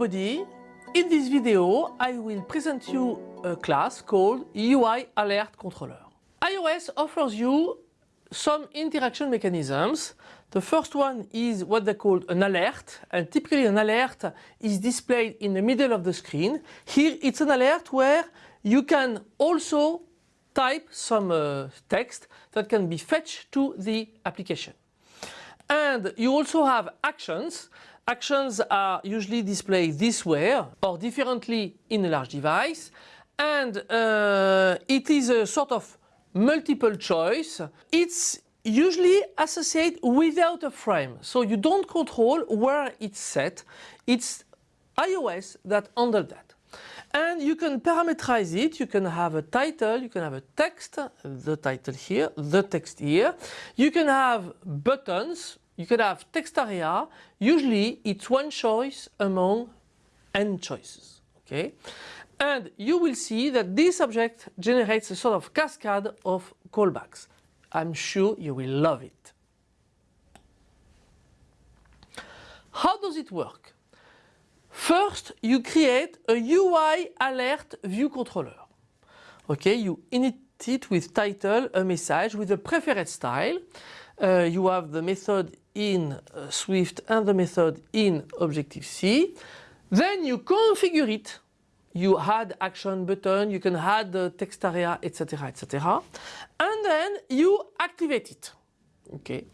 everybody. In this video, I will present you a class called UI Alert Controller. iOS offers you some interaction mechanisms. The first one is what they call an alert and typically an alert is displayed in the middle of the screen. Here it's an alert where you can also type some uh, text that can be fetched to the application. And you also have actions. Actions are usually displayed this way or differently in a large device. And uh, it is a sort of multiple choice. It's usually associated without a frame. So you don't control where it's set. It's iOS that handles that. And you can parameterize it. You can have a title, you can have a text, the title here, the text here. You can have buttons, you can have text area. Usually it's one choice among n choices. Okay? And you will see that this object generates a sort of cascade of callbacks. I'm sure you will love it. How does it work? First, you create a UI alert view controller. Okay, you init it with title, a message with a preferred style. Uh, you have the method in uh, Swift and the method in Objective-C. Then you configure it. You add action button, you can add the text area, etc, etc. And then you activate it. Okay.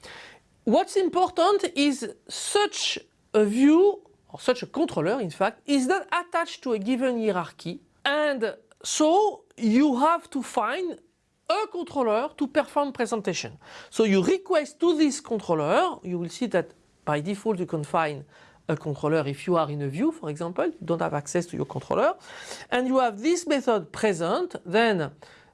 What's important is such a view or such a controller in fact is not attached to a given hierarchy and so you have to find a controller to perform presentation. So you request to this controller, you will see that by default you can find a controller if you are in a view for example, you don't have access to your controller and you have this method present then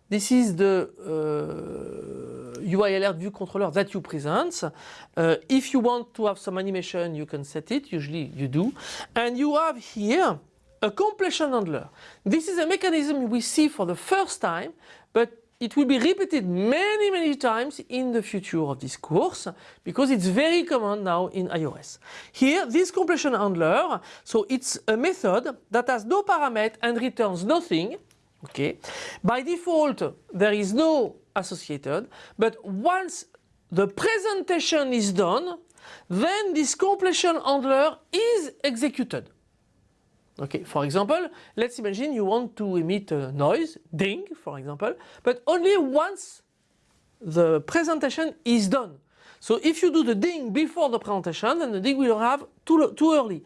this is the uh, UI alert view controller that you present. Uh, if you want to have some animation you can set it, usually you do. And you have here a completion handler. This is a mechanism we see for the first time but it will be repeated many many times in the future of this course because it's very common now in iOS. Here this completion handler, so it's a method that has no parameter and returns nothing Okay. By default, there is no associated, but once the presentation is done, then this completion handler is executed. Okay, for example, let's imagine you want to emit a noise, ding, for example, but only once the presentation is done. So if you do the ding before the presentation, then the ding will have too, too early.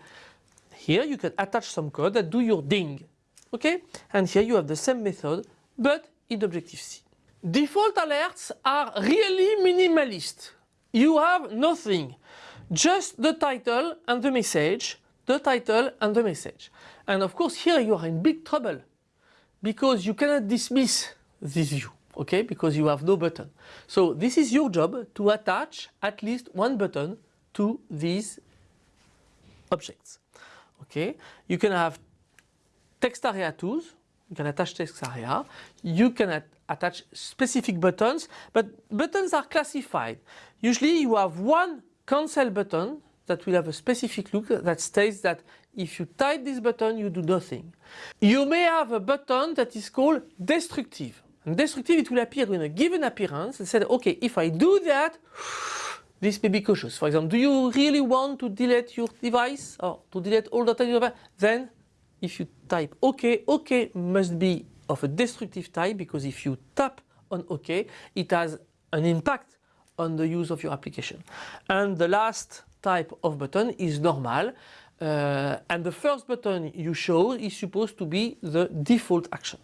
Here you can attach some code that do your ding. Okay? And here you have the same method but in Objective-C. Default alerts are really minimalist. You have nothing, just the title and the message, the title and the message. And of course here you are in big trouble because you cannot dismiss this view, okay, because you have no button. So this is your job to attach at least one button to these objects. Okay, you can have text area tools. You can attach text area. You can at attach specific buttons, but buttons are classified. Usually you have one cancel button that will have a specific look that states that if you type this button you do nothing. You may have a button that is called destructive. And destructive it will appear in a given appearance and said okay if I do that this may be cautious. For example, do you really want to delete your device or to delete all the data in your device? Then if you type OK, OK must be of a destructive type because if you tap on OK, it has an impact on the use of your application. And the last type of button is normal uh, and the first button you show is supposed to be the default action.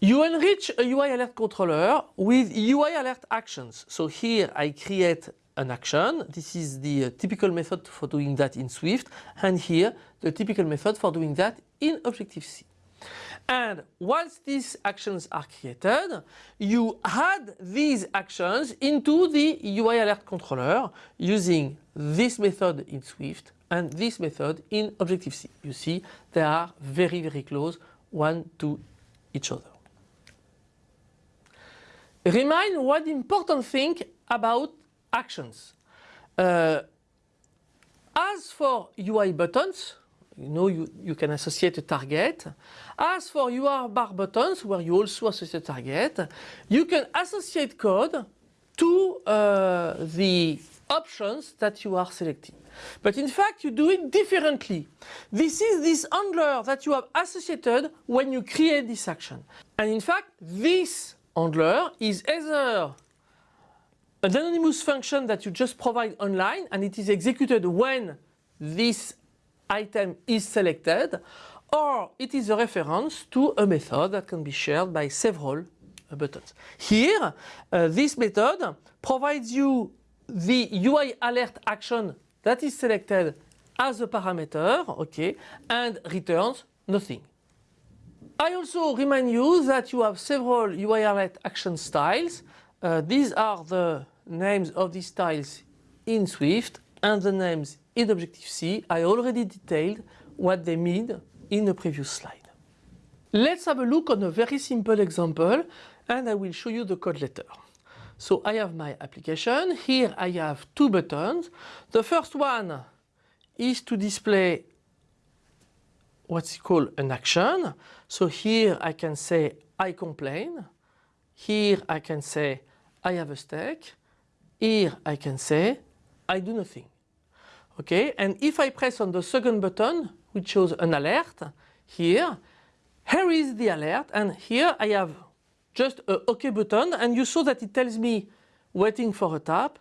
You enrich a UI alert controller with UI alert actions. So here I create an action. This is the uh, typical method for doing that in Swift and here the typical method for doing that in Objective-C. And once these actions are created, you add these actions into the UI alert controller using this method in Swift and this method in Objective-C. You see they are very very close one to each other. Remind one important thing about actions. Uh, As for UI buttons, you know you, you can associate a target. As for UI bar buttons, where you also associate a target, you can associate code to uh, the options that you are selecting. But in fact, you do it differently. This is this handler that you have associated when you create this action. And in fact, this handler is either an anonymous function that you just provide online and it is executed when this item is selected or it is a reference to a method that can be shared by several buttons. Here, uh, this method provides you the UI alert action that is selected as a parameter, okay, and returns nothing. I also remind you that you have several UI alert action styles. Uh, these are the names of these styles in Swift and the names in Objective-C. I already detailed what they mean in the previous slide. Let's have a look on a very simple example and I will show you the code later. So I have my application. Here I have two buttons. The first one is to display what's called an action. So here I can say I complain. Here I can say I have a stake. Here I can say I do nothing. Okay, and if I press on the second button, which shows an alert, here, here is the alert, and here I have just a OK button and you saw that it tells me waiting for a tap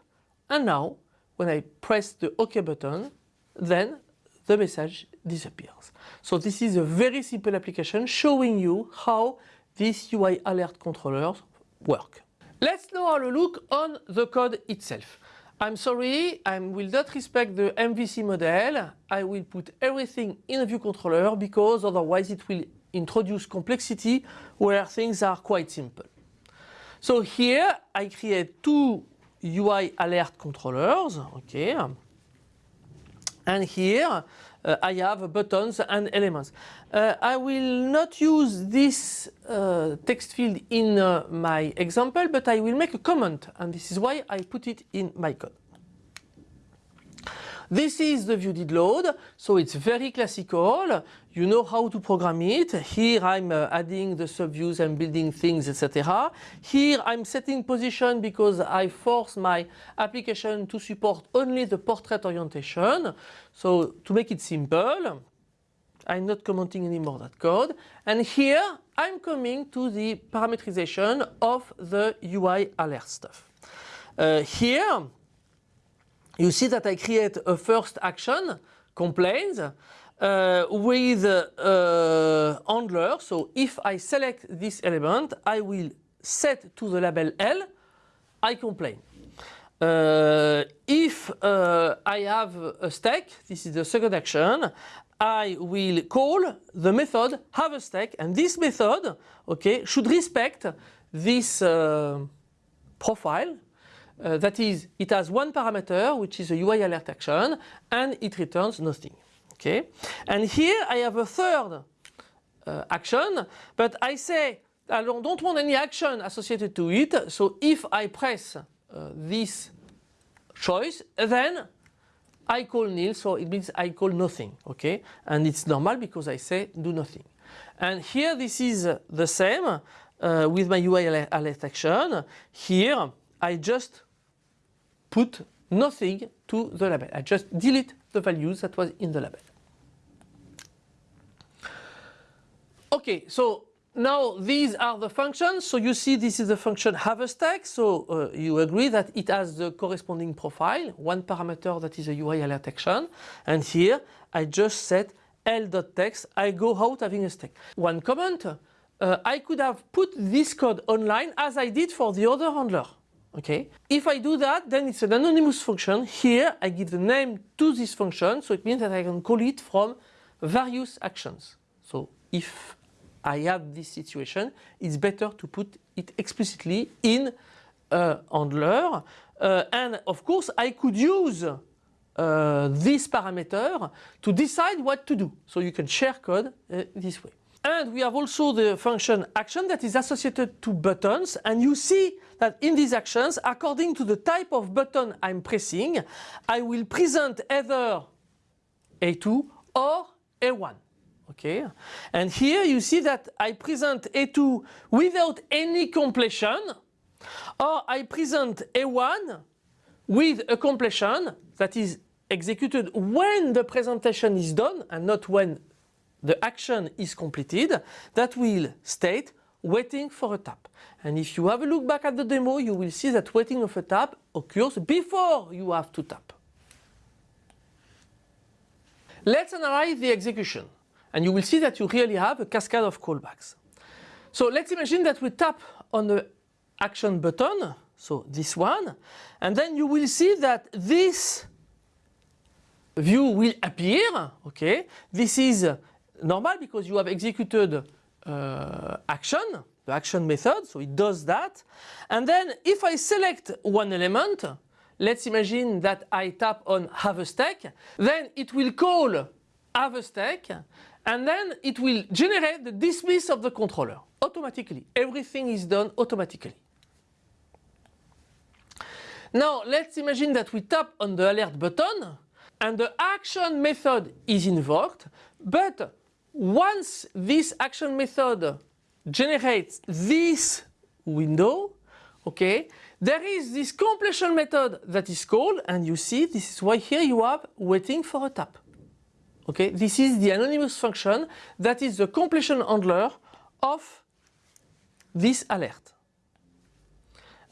and now when I press the OK button then the message disappears. So this is a very simple application showing you how these UI alert controllers work. Let's now have a look on the code itself. I'm sorry, I will not respect the MVC model. I will put everything in a view controller because otherwise it will introduce complexity where things are quite simple. So here I create two UI alert controllers, okay, and here uh, I have buttons and elements. Uh, I will not use this uh, text field in uh, my example, but I will make a comment, and this is why I put it in my code. This is the view did load, so it's very classical. You know how to program it. Here I'm uh, adding the subviews and building things, etc. Here I'm setting position because I force my application to support only the portrait orientation. So to make it simple, I'm not commenting anymore that code. And here I'm coming to the parameterization of the UI alert stuff. Uh, here you see that I create a first action, complaints, uh, with uh, handler. So if I select this element, I will set to the label L, I complain. Uh, if uh, I have a stack, this is the second action, I will call the method have a stack and this method okay, should respect this uh, profile uh, that is, it has one parameter, which is a UI alert action, and it returns nothing. Okay, and here I have a third uh, action, but I say I don't want any action associated to it. So if I press uh, this choice, then I call nil, so it means I call nothing. Okay, and it's normal because I say do nothing. And here this is the same uh, with my UI alert action. Here I just put nothing to the label. I just delete the values that was in the label. Okay, so now these are the functions. So you see this is the function have a stack. So uh, you agree that it has the corresponding profile, one parameter that is a UI alert action. And here I just set l.text, I go out having a stack. One comment, uh, I could have put this code online as I did for the other handler. Okay. If I do that, then it's an anonymous function. Here, I give the name to this function, so it means that I can call it from various actions. So if I have this situation, it's better to put it explicitly in a handler. Uh, and of course, I could use uh, this parameter to decide what to do. So you can share code uh, this way. And we have also the function action that is associated to buttons and you see that in these actions according to the type of button I'm pressing I will present either A2 or A1. Okay, and here you see that I present A2 without any completion or I present A1 with a completion that is executed when the presentation is done and not when the action is completed that will state waiting for a tap. And if you have a look back at the demo, you will see that waiting of a tap occurs before you have to tap. Let's analyze the execution and you will see that you really have a cascade of callbacks. So let's imagine that we tap on the action button, so this one, and then you will see that this view will appear, okay? This is normal because you have executed uh, action, the action method, so it does that. And then if I select one element, let's imagine that I tap on have a stack, then it will call have a stack and then it will generate the dismiss of the controller automatically. Everything is done automatically. Now let's imagine that we tap on the alert button and the action method is invoked but once this action method generates this window, okay, there is this completion method that is called and you see this is why here you have waiting for a tap. Okay, this is the anonymous function that is the completion handler of this alert.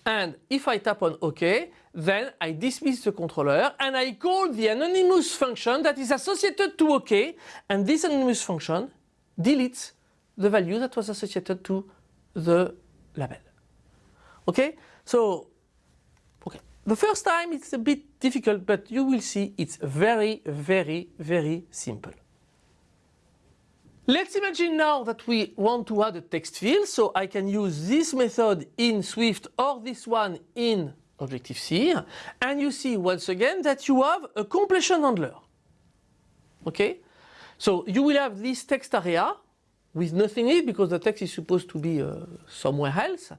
And if I tap on OK, then I dismiss the controller and I call the anonymous function that is associated to OK and this anonymous function deletes the value that was associated to the label. Okay, so. The first time it's a bit difficult but you will see it's very very very simple. Let's imagine now that we want to add a text field so I can use this method in Swift or this one in Objective-C and you see once again that you have a completion handler. Okay, so you will have this text area with nothing in it because the text is supposed to be uh, somewhere else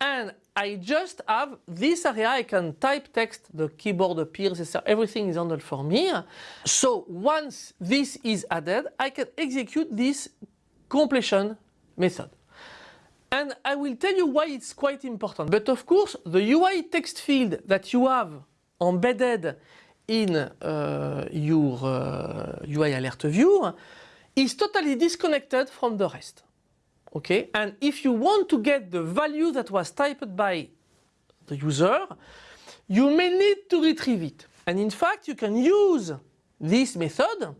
and I just have this area, I can type text, the keyboard appears, everything is handled for me. So once this is added, I can execute this completion method. And I will tell you why it's quite important. But of course, the UI text field that you have embedded in uh, your uh, UI alert view is totally disconnected from the rest. Okay, and if you want to get the value that was typed by the user, you may need to retrieve it. And in fact, you can use this method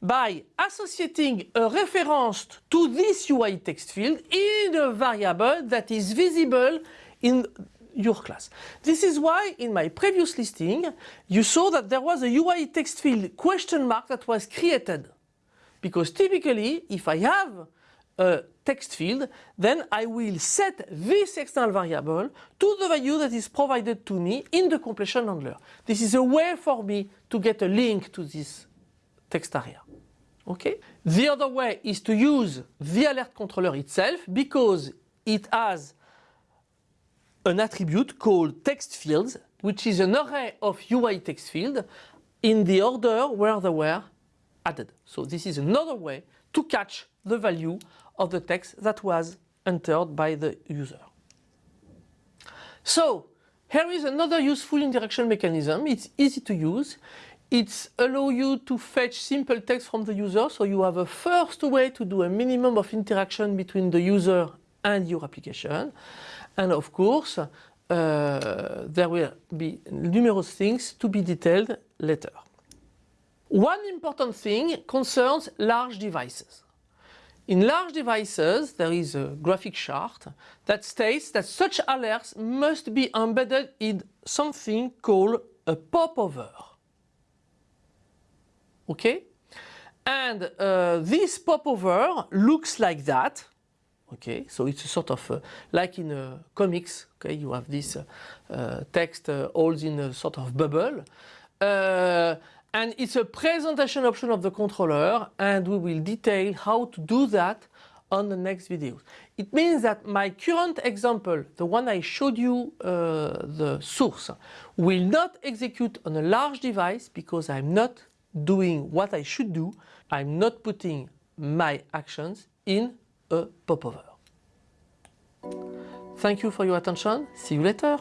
by associating a reference to this UI text field in a variable that is visible in your class. This is why in my previous listing you saw that there was a UI text field question mark that was created. Because typically if I have a text field, then I will set this external variable to the value that is provided to me in the completion handler. This is a way for me to get a link to this text area. Okay? The other way is to use the alert controller itself because it has an attribute called text fields which is an array of UI text field in the order where they were added. So this is another way to catch the value of the text that was entered by the user. So here is another useful interaction mechanism. It's easy to use. It allows you to fetch simple text from the user so you have a first way to do a minimum of interaction between the user and your application. And of course, uh, there will be numerous things to be detailed later. One important thing concerns large devices. In large devices, there is a graphic chart that states that such alerts must be embedded in something called a popover. Okay? And uh, this popover looks like that. Okay, so it's a sort of uh, like in uh, comics. Okay, you have this uh, uh, text all in a sort of bubble. And it's a presentation option of the controller and we will detail how to do that on the next videos. It means that my current example, the one I showed you uh, the source, will not execute on a large device because I'm not doing what I should do. I'm not putting my actions in a popover. Thank you for your attention. See you later.